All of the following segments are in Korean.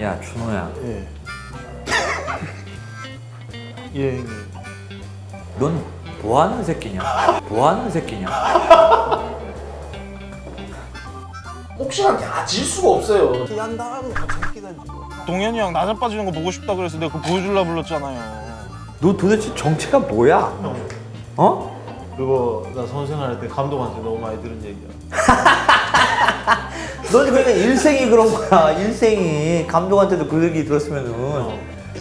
야 준호야 예. 예 형님. 넌 뭐하는 새끼냐? 뭐하는 새끼냐? 복싱한테 아질 수가 없어요. 한다면 새끼다 지금. 동현이 형 나자 빠지는 거 보고 싶다 그래서 내가 그거 보여줄라 불렀잖아요. 너 도대체 정체가 뭐야? 어? 그거 나 선생할 때 감독한테 너무 많이 들은 얘기야. 넌 그러니까 일생이 그런 거야 일생이 감독한테도 그 얘기 들었으면은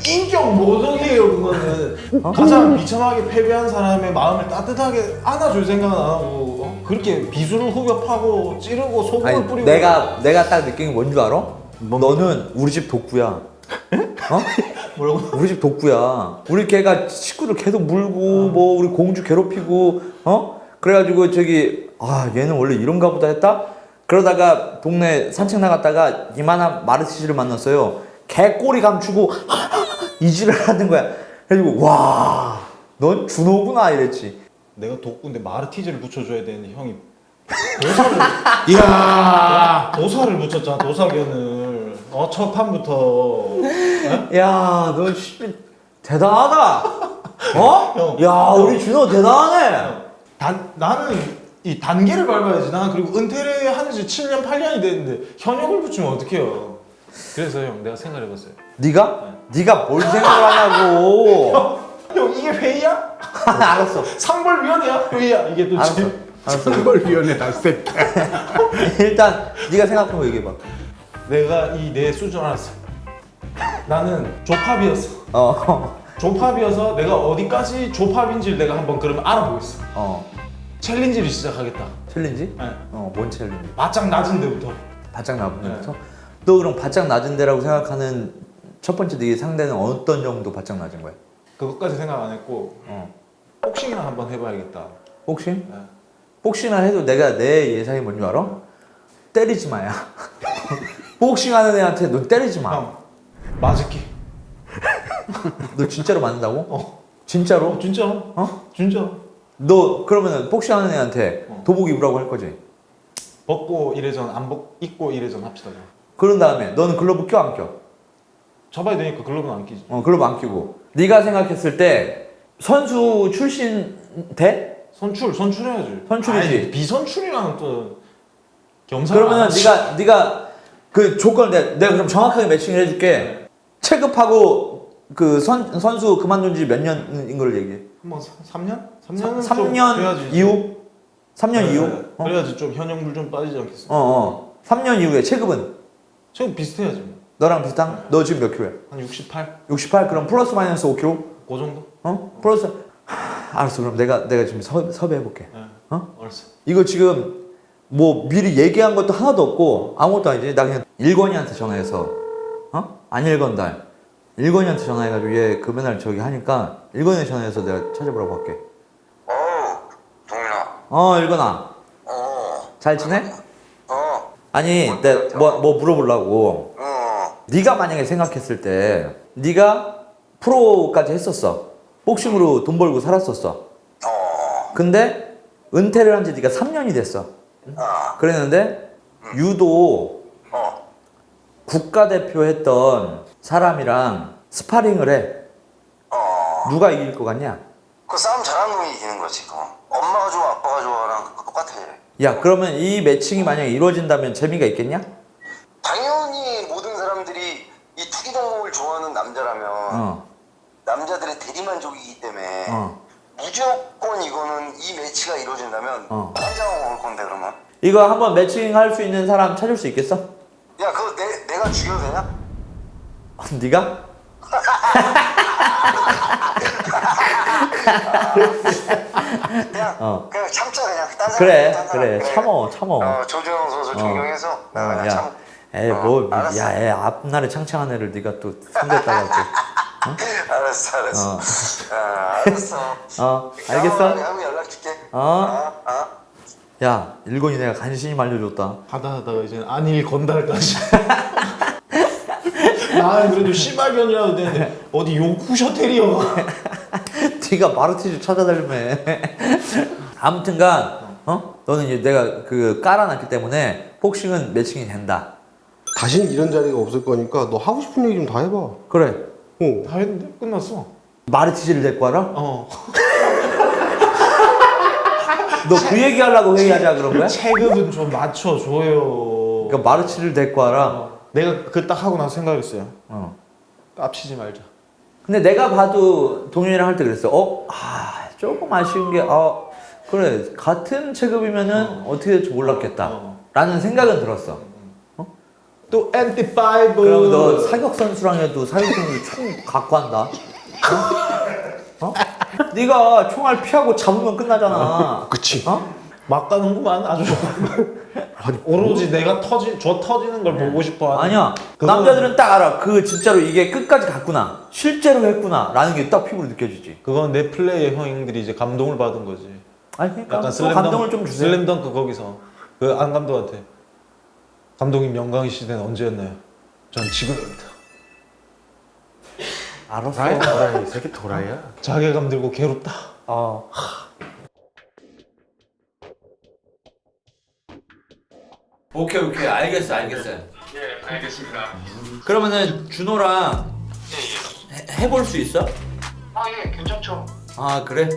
인격 모독이에요 그거는 가장 비참하게 패배한 사람의 마음을 따뜻하게 안아줄 생각은 안 하고 어? 그렇게 비수를 후벼 파고 찌르고 소금을 아니 뿌리고 내가 내가 딱 느낀 게 뭔 줄 알아? 너는 우리 집 독구야 어? 뭐라고? 우리 집 독구야 우리 걔가 식구들 계속 물고 뭐 우리 공주 괴롭히고 어? 그래가지고 저기 아 얘는 원래 이런가 보다 했다? 그러다가 동네 산책 나갔다가 이만한 마르티즈를 만났어요 개꼬리 감추고 이지를 하는 거야 그래가지고 와 넌 준호구나 이랬지 내가 독구인데 마르티즈를 붙여줘야 되는데 형이 도사를 이야 도사를 붙였잖아 도사견을 어 첫 판부터 야, 너 씨, 대단하다. 어? 형. 야, 우리 준호 대단하네. 단, 나는 이 단계를 밟아야지 난 그리고 은퇴를 하는 지 7년 8년이 됐는데 현역을 붙이면 어떡해요 그래서 형 내가 생각해봤어요 네가? 네 가 뭘 생각하냐고. 형 이게 회의야? 알았어. 상벌위원회야? 회의야 이게 알았어. 도대체 알았어. 상벌위원회 다 새끼. 일단 네가 생각한 거 얘기해 봐. 내가 이 내 수준 알았어 나는 조팝이었어 어. 조팝이어서 내가 어디까지 조팝인지를 내가 한번 그러면 알아보겠어 어. 챌린지를 시작하겠다 챌린지? 네. 어, 뭔 챌린지? 바짝 낮은 데부터 바짝 낮은 데부터? 너 그럼 바짝 낮은 데라고 생각하는 첫 번째 네 상대는 어떤 정도 바짝 낮은 거야? 그것까지 생각 안 했고 어. 복싱이나 한번 해봐야겠다 복싱? 네. 복싱을 해도 내가 내 예상이 뭔 줄 알아? 때리지 마야. 복싱 하는 애한테 너 때리지 마. 형 맞을게 너 진짜로 맞는다고? 어. 진짜로? 어 진짜 어? 진짜 너 그러면은 복싱하는 애한테 어. 도복 입으라고 할 거지? 벗고 이래전 안 벗, 입고 이래전 합시다 그럼. 그런 다음에 너는 글러브 껴 안 껴? 접어야 되니까 글러브는 안 끼지 어 글러브 안 끼고 네가 생각했을 때 선수 출신 돼? 선출 선출해야지 선출이지. 아이, 비선출이랑 또 겸상 그러면은 네가 네가 그 조건을 내가, 내가 그럼 정확하게 매칭을 해줄게 체급하고 그 선, 선수 그만둔 지 몇 년인 걸 얘기해 뭐 3년? 3년은 3년 이후? 3년 이후? 어? 그래야지 좀 현역물 좀 빠지지 않겠어 어, 어. 3년 이후에 체급은 지금 비슷해야지 뭐. 너랑 비슷한? 너 지금 몇 킬로야? 한 68? 68 그럼 플러스 마이너스 5 킬로? 그 정도? 어? 플러스 하, 알았어 그럼 내가 내가 지금 섭, 섭외해 볼게 네. 어? 알았어 이거 지금 뭐 미리 얘기한 것도 하나도 없고 아무것도 아니지 나 그냥 일권이한테 전화해서 어? 안 일건달 일권이한테 전화해가지고 얘 그 맨날 저기 하니까 일권이한테 전화해서 내가 찾아보라고 할게. 어 일권아 어, 잘 지내? 어, 아니 내가 뭐, 뭐 물어보려고 어, 네가 만약에 생각했을 때 네가 프로까지 했었어 복싱으로 돈 벌고 살았었어 어, 근데 은퇴를 한 지 네가 3년이 됐어 아, 그랬는데 유도 어, 국가대표 했던 사람이랑 스파링을 해 어. 누가 이길 것 같냐? 그 싸움 잘하는 놈이 이기는 거지, 그거. 엄마가 좋아, 아빠가 좋아랑 그 똑같아. 야 그러면 이 매칭이 만약에 이루어진다면 재미가 있겠냐? 당연히 모든 사람들이 이 투기 종목을 좋아하는 남자라면 어, 남자들의 대리만족이기 때문에 어. 무조건 이거는 이 매치가 이루어진다면 어. 한장 먹을 건데 그러면 이거 한번 매칭 할 수 있는 사람 찾을 수 있겠어? 야 그거 내, 내가 죽여도 되냐? 네가? 그냥 어. 그냥 참자 그냥 딴 사람 그래 딴 사람. 그래 참어 참어 어, 조준영 선수 존경해서 어, 나 그냥 참애 어, 뭐, 알았어. 야, 애 앞날에 창창한 애를 네가 또 숨겼다가 또, 알았어 알았어 어. 아, 알았어 어, 알겠어? 한번 연락 줄게 어? 어? 어? 야, 일본이 내가 간신히 말려줬다. 하다 하다가 이제 안일 건달까지 나 그래도 씨발견이라도 되는데 어디 요쿠셔 테리어 네가 마르티즈 찾아달라며. 아무튼간, 어? 너는 이제 내가 그 깔아놨기 때문에 복싱은 매칭이 된다. 다시는 이런 자리가 없을 거니까 너 하고 싶은 얘기 좀 다 해봐. 그래. 어. 다 했는데 끝났어. 마르티즈를 데리고 와라? 어. 너 그 얘기 하려고 회의하자 그런 거야? 체급은 좀 맞춰줘요. 그러니까 마르티즈를 데리고 와라. 어. 내가 그 딱 하고 나서 생각했어요. 어. 깝치지 말자. 근데 내가 봐도 동현이랑 할 때 그랬어. 어? 아, 조금 아쉬운 게, 아, 그래. 같은 체급이면은 어. 떻게 될지 몰랐겠다. 어. 라는 생각은 들었어. 또 엔티 파이브. 그럼 너 사격 선수랑 해도 사격 선수 총 갖고 한다. 어? 어? 네가 총알 피하고 잡으면 끝나잖아. 그치. 어? 막 가는구만 아주. 오로지 내가 터지 저 터지는 걸 보고 싶어. 하는. 아니야. 그건- 남자들은 딱 알아. 그 진짜로 이게 끝까지 갔구나. 실제로 했구나. 라는 게 딱 피부로 느껴지지. 그건 내 플레이의 형들이 이제 감동을 받은 거지. 아니 그러니까 약간 또 슬램덩, 감동을 좀 주세요. 슬램덩크 거기서 그 안 감독한테 감독님 영광의 시대는 언제였나요? 전 지금입니다. 알았어. 도라이, 새끼 도라이야. 자괴감 들고 괴롭다. 어. 오케이 오케이 알겠어 알겠어요. 예, 알겠습니다. 그러면은 준호랑 해, 해볼 수 있어? 아, 예, 괜찮죠. 아 그래?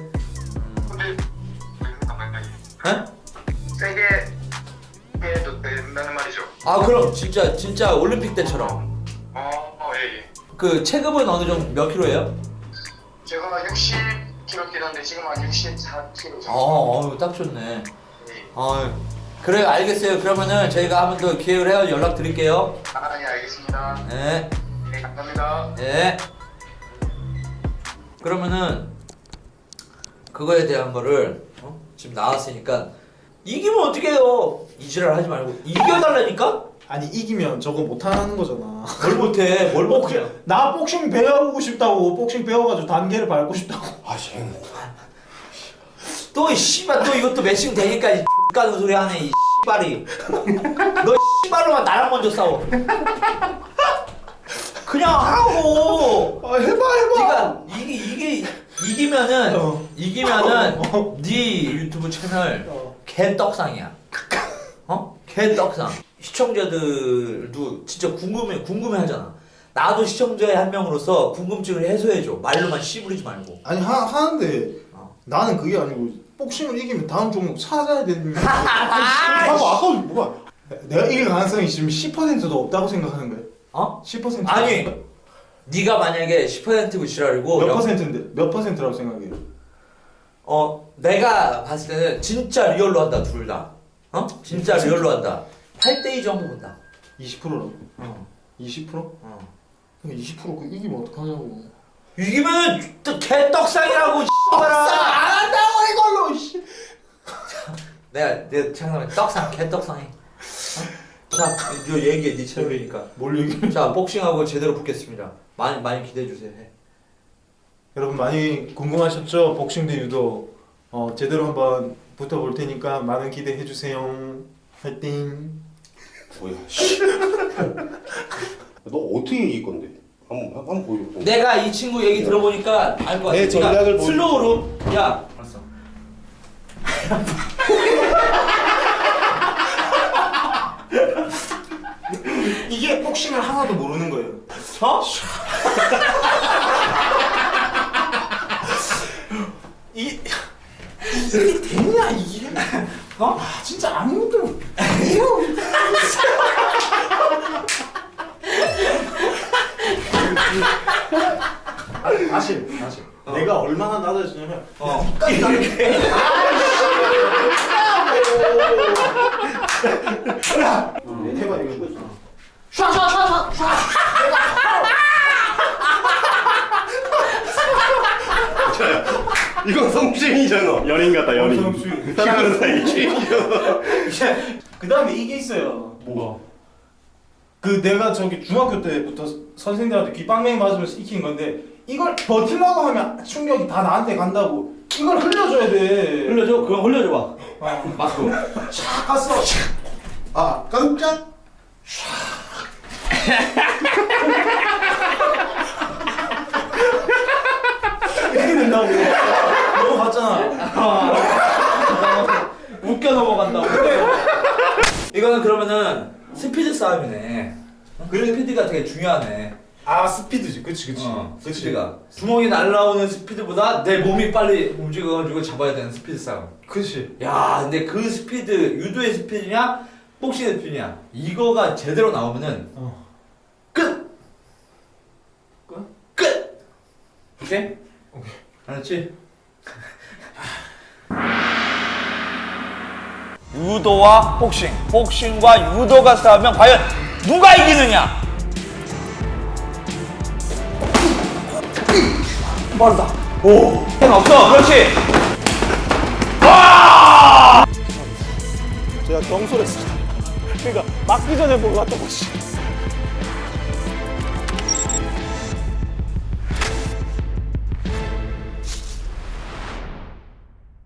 근데 왜 잠깐만요. 에? 세게 해도 된다는 말이죠. 아 그럼 진짜 진짜 올림픽 때처럼 어, 어, 예, 예. 그 체급은 어느 정도 몇 킬로예요? 제가 60kg 뛰는데 지금 한 64kg 정도. 어, 어, 딱 좋네. 예. 어, 그래 알겠어요. 그러면은 저희가 한 번 더 기회를 해서 연락 드릴게요. 아, 예, 알겠습니다. 네, 네, 감사합니다. 네. 그러면은 그거에 대한 거를 어? 지금 나왔으니까 이기면 어떻게 해요? 이지랄 하지 말고 이겨달라니까? 아니 이기면 저거 못하는 거잖아. 뭘 못해? 뭘 못해? 나 복싱 배우고 싶다고 복싱 배워가지고 단계를 밟고 싶다고. 아, 씨. 또이 씨발 또 이것도 매칭 되니까 이 X가는 소리 하네 이 씨발이 너 씨발로만 나랑 먼저 싸워 그냥 하라고 아 해봐 해봐. 네가 이게 이게 이기면은 어. 이기면은 네 유튜브 채널 어. 개떡상이야 어? 개떡상 시청자들도 진짜 궁금해 궁금해 하잖아 나도 시청자의 한 명으로서 궁금증을 해소해줘 말로만 씨부리지 말고 아니 하, 하는데 어. 나는 그게 아니고 복싱을 이기면 다음 종목 찾아야 되는 하고 아까 뭐가 내가 이길 가능성이 지금 10%도 없다고 생각하는 거야? 어? 10%? 아니 네가 만약에 10%고 지랄이고 몇 영- 퍼센트인데? 몇 퍼센트라고 생각해요? 어 내가 봤을 때는 진짜 real로 한다 둘 다. 어? 진짜 real로 한다. 8대2 정도 본다. 20%라고? 어. 20%? 어. 20%그 이기면 어떡하냐고 이기면 또 개떡상이라고 씨발아. 안 한다 고 이걸로 씨. 내가 내가 잠깐만 떡상 개떡상이. 어? 자, 요 얘기해 네 채널이니까. 뭘 얘기해 자, 복싱하고 제대로 붙겠습니다. 많이 많이 기대해 주세요. 해. 여러분 많이 궁금하셨죠? 복싱 대 유도 어, 제대로 한번 붙어볼 테니까 많은 기대해 주세요 화이팅 뭐야, 씨. 너 어떻게 이길 건데? 한번, 한번 보여줘. 내가 이 친구 얘기 들어보니까 알 것 같아. 네, 전략을 네가 슬로우로 야. 알았어. 이게 복싱을 하나도 모르는 거예요 어? 이 이게 되냐 이게 어? 아, 진짜 아무것도 아니, 다시 다시 내가 얼마나 낮아지냐면 어. 해봐 이거 이건 성추행이잖아. 연인 같다, 연인. 성추행. 사이 이제 그 다음에 이게 있어요 뭐가? 그 내가 저기 중학교 때부터 선생님들한테 귀빵맹이 맞으면서 익힌 건데 이걸 버틸라고 하면 충격이 다 나한테 간다고 이걸 흘려줘야 돼 흘려줘. 그럼 흘려줘 봐. 아, 맞고. 샥 갔어 아, 깜짝. 이렇게 된다고 넘어갔잖아 웃겨 넘어간다고. 이거는 그러면은 스피드 싸움이네. 그래. 스피드가 되게 중요하네. 아 스피드지 그치 그치 어, 그치 스피드가 주먹이 날라오는 스피드보다 내 몸이 빨리 움직여가지고 잡아야 되는 스피드 싸움. 그치 야, 근데 그 스피드 유도의 스피드냐, 복싱의 스피드냐 이거가 제대로 나오면은 어. 끝. 끝? 끝. 오케이? 오케이. 알았지? 유도와 복싱, 복싱과 유도가 싸우면 과연 누가 이기느냐? 빠르다. 오, 행 없어. 그렇지. 제가 경솔했어. 그러니까 맞기 전에 보고 갔던 거지.